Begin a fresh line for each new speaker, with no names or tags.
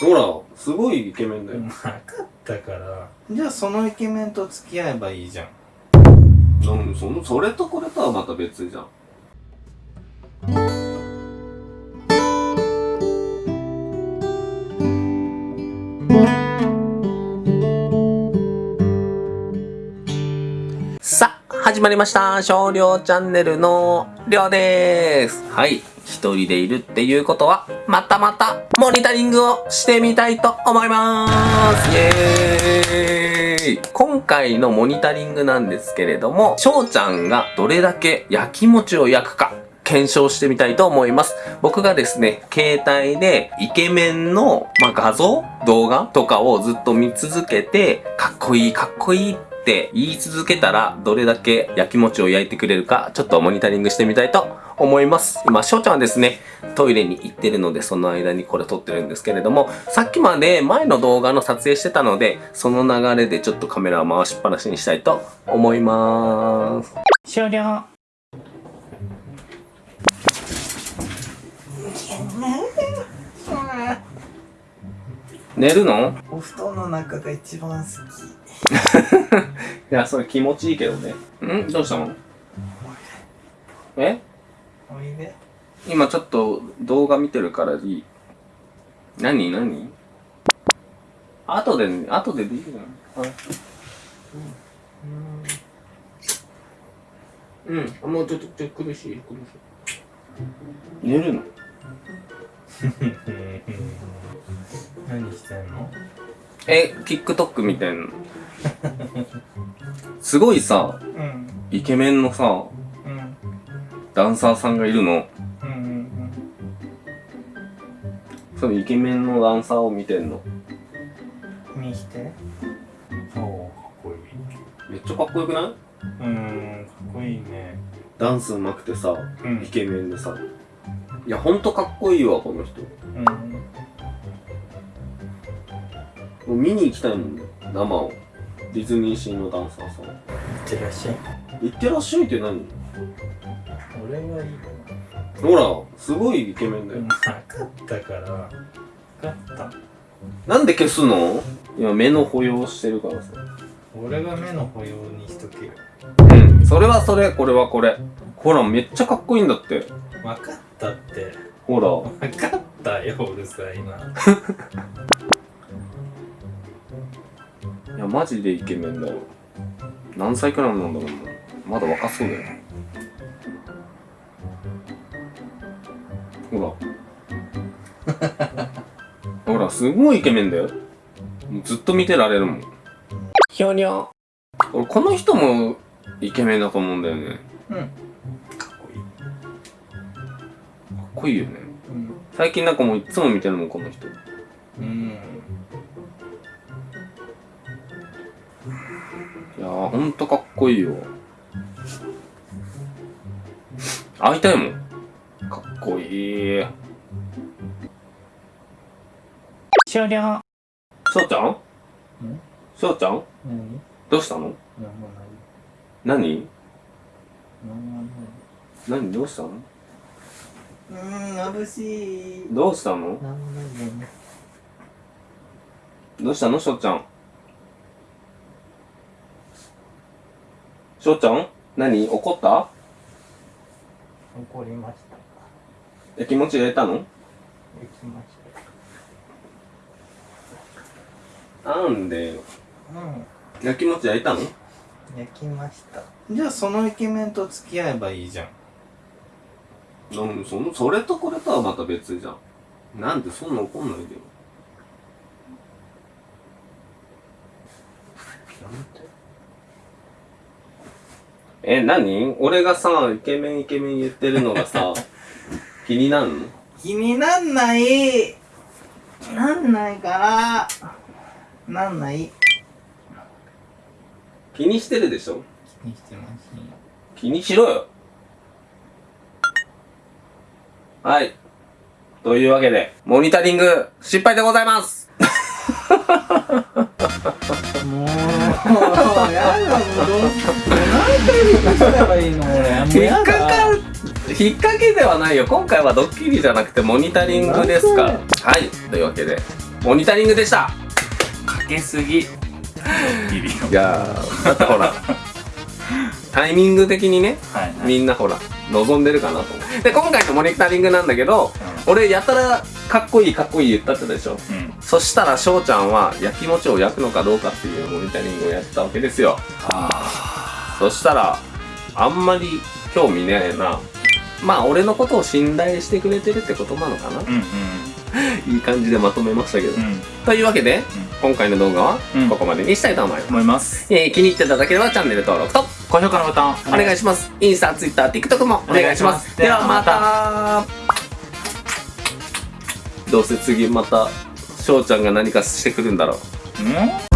ほらすごいイケメンだよ
分かったからじゃあそのイケメンと付き合えばいいじゃん
うんそのそれとこれとはまた別じゃん
さあ、始まりました。少量チャンネルのりょうでーす。はい。一人でいるっていうことは、またまた、モニタリングをしてみたいと思います。イエーイ今回のモニタリングなんですけれども、翔ちゃんがどれだけ焼き餅を焼くか、検証してみたいと思います。僕がですね、携帯でイケメンの、まあ、画像動画とかをずっと見続けて、かっこいい、かっこいいって言い続けたら、どれだけ焼き餅を焼いてくれるか、ちょっとモニタリングしてみたいと思います。今、翔ちゃんはですね、トイレに行ってるので、その間にこれ撮ってるんですけれども、さっきまで前の動画の撮影してたので、その流れでちょっとカメラを回しっぱなしにしたいと思います。
終了
寝るの？
お布団の中が一番好き
いや、それ気持ちいいけどね。ん？どうしたの？え？
おいで
今ちょっと動画見てるからいい。何？何？後で、後ででいいじゃん。はい。うん。もうちょっと、ちょっと苦しい、苦しい。寝るの？
何してんの？
え、TikTok みたいな。すごいさ、
うん
イケメンのさ、
うん
ダンサーさんがいるの。
うんうん
そのイケメンのダンサーを見てんの。
うん見しておおかっこいい
めっちゃかっこよくない？
うんかっこいいね
ダンス上手くてさ、
うん
イケメンでさ。いや、ほんとかっこいいわ、この人。
うん
もう見に行きたいもんね、生を。ディズニーシーのダンサーさん。
いってらっしゃい
行ってらっしゃいって何？
俺はいいよ
ほら、すごいイケメンだよ
分。かったから分かった
なんで消すの？今目の保養してるからさ。
俺が目の保養にしとけよ
うん。それはそれ、これはこれ。ほら、めっちゃかっこいいんだって。
分かったって
ほら。
分かったようるさいな い
や、マジでイケメンだよ。何歳くらいなんだろうな。まだ若そうだよ。ほら。ほら、すごいイケメンだよ。ずっと見てられるもん。ひょにょ。俺、この人もイケメンだと思うんだよね。
うんかっこいい
かっこいいよね。
うん
最近なんかもういつも見てるもん、この人。
うん
いやー、ほんとかっこいいよ。会いたいもん。かっこいい。
終了
しょうちゃん？しょうちゃん？
何
どうしたの？何？何？どうしたの？
うん眩しい。
どうしたの？どうしたの？しょうちゃん。しょうちゃん？何？怒った？
怒りました
え、気持ち入れたの？
行きまし
なんでよ。
たうん。
焼きもち焼いたの？
焼きました。じゃあそのイケメンと付き合えばいいじゃん。
うん、その、それとこれとはまた別じゃん。なんでそんな怒んないでよ。
やめて
え、何？俺がさ、イケメンイケメン言ってるのがさ、気になるの？
気になんない。なんないからなんない。
気にしてるでしょ？
気にしてますね。
気にしろよ。はい。というわけで、モニタリング失敗でございます
もうやだもうどう何回リクすればいいの俺もう
引っかかる、引っ掛けではないよ。今回はドッキリじゃなくてモニタリングですか。はい。というわけで、モニタリングでした
かけすぎドッキリ
いやーだってほらタイミング的にね
はいはい
みんなほら望んでるかなと思うで今回のモニタリングなんだけど俺やたらかっこいいかっこいい言ったってたでしょ
うんうん
そしたら翔ちゃんは焼き餅を焼くのかどうかっていうモニタリングをやってたわけですよ。
あ
そしたらあんまり興味ねえな。まあ俺のことを信頼してくれてるってことなのかな。
ーうんうん。
いい感じでまとめましたけど、
うん。
というわけで、今回の動画は
うん。
ここまでにしたいと思います、
思います。
えー気に入っていただければチャンネル登録と
高評価のボタン
お願いします。インスタ、ツイッター、TikTok もお願いします。ではまた。どうせ次また翔ちゃんが何かしてくるんだろ
う。ん？